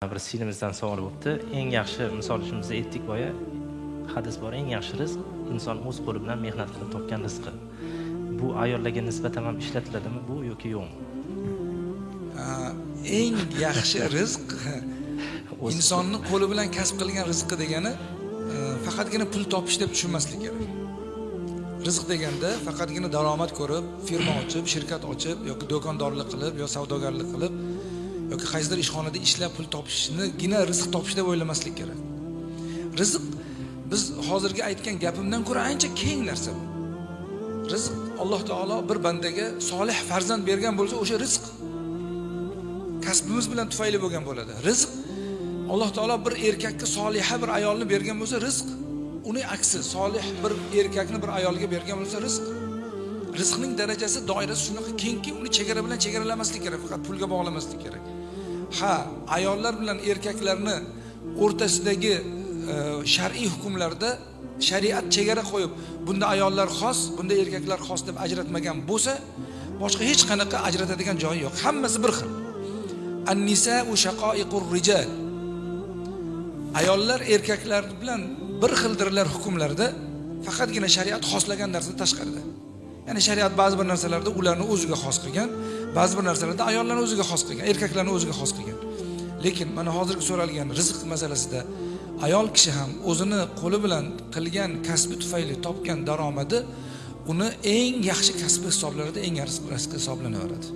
bir sinimizdan savol bo'libdi eng yaxshi misol uchun biz aytdik boya hadis bor. Eng yaxshi rizq inson o'z qo'li bilan mehnat qilib topgan rizqi. Bu ayollarga nisbatan ham ishlatiladimi? Bu yoki yo'qmi eng yaxshi rizq insonni qo'li bilan kasb qilgan rizqi degani e, faqatgina pul topish deb tushunmaslik kerak. Rizq deganda faqatgina daromad ko'rib firma ochib shirkat ochib yoki do'kondorlik qilib yo savdogarlik qilib yoki qaysidir ishxonada ishlab pul topishnigina rizq topish deb o'ylamaslik kerak. Rizq biz hozirgi aytgan gapimdan ko'ra ancha keng narsa bu. Rizq alloh taolo bir bandaga solih farzand bergan bo'lsa o'sha rizq kasbimiz bilan tufayli bo'lgan bo'ladi. Rizq alloh taolo bir erkakka soliha bir ayolni bergan bo'lsa rizq uning aksi solih bir erkakni bir ayolga bergan bo'lsa rizq. Rizqning darajasi doirasi shunaqa kengki uni chegara bilan chegaralamaslik kerak faqat pulga bog'lamaslik kerak. Ha ayollar bilan erkaklarni o'rtasidagi e, shar'iy hukmlarda shariat chegara qo'yib bunda ayollar xos bunda erkaklar xos deb ajratmagan bo'lsa boshqa hech qanaqa ajratadigan joyi yo'q. Hammasi bir xil. Annisau shaqoiqur rijal. Ayollar erkaklar bilan bir xildirlar hukmlarda faqatgina shariat xoslagan narsa tashqarida. Ya'ni shariat ba'zi bir narsalarda ularni o'ziga xos qilgan ba'zi bir narsalarda ayollarni o'ziga xos qilgan erkaklarni o'ziga xos qilgan. Lekin mana hozirgi so'ralgan rizq masalasida ayol kishi ham o'zini qo'li bilan qilgan kasbi tufayli topgan daromadi uni eng yaxshi kasbi hisoblanadi eng yaxshi kasbi hisoblanaveradi